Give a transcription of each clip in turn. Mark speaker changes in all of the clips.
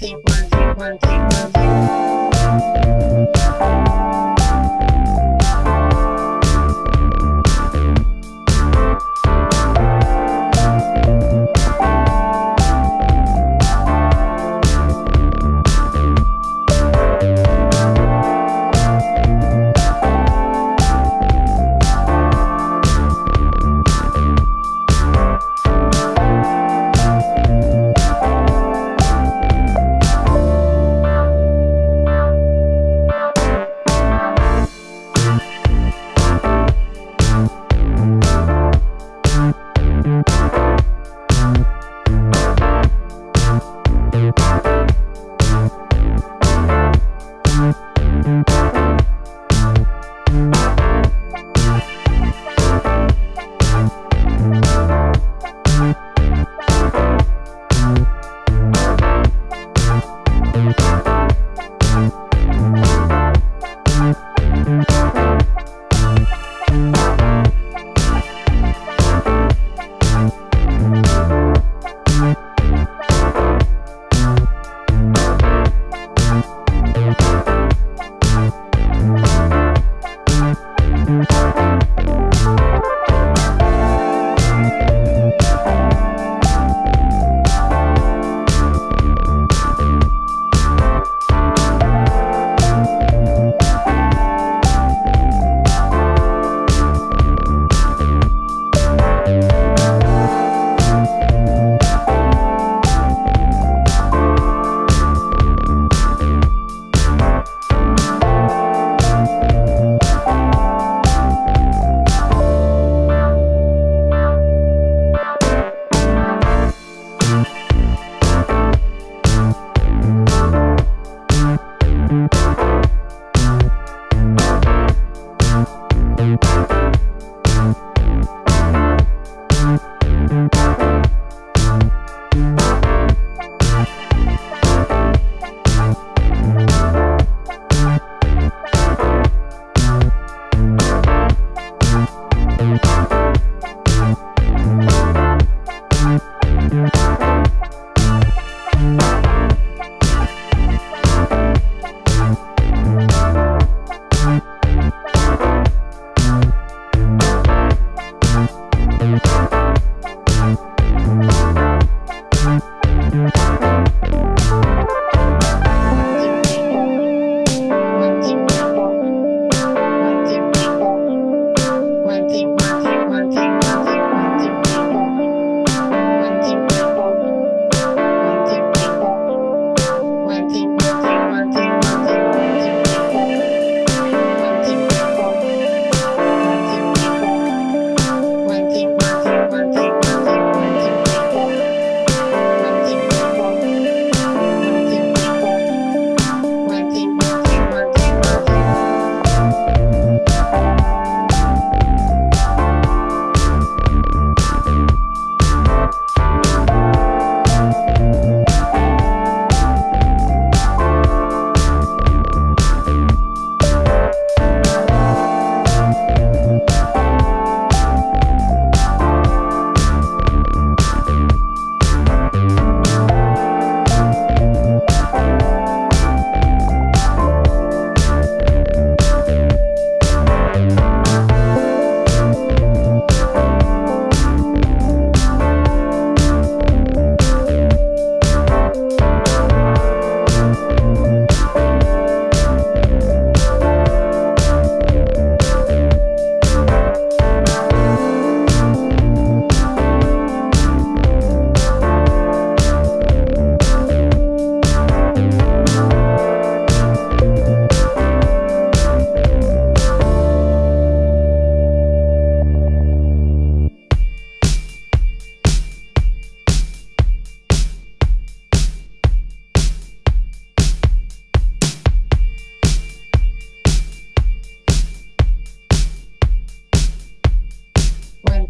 Speaker 1: two, one, two, one, two, one, two. One,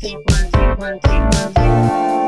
Speaker 1: two, one, two, one, two, one, two.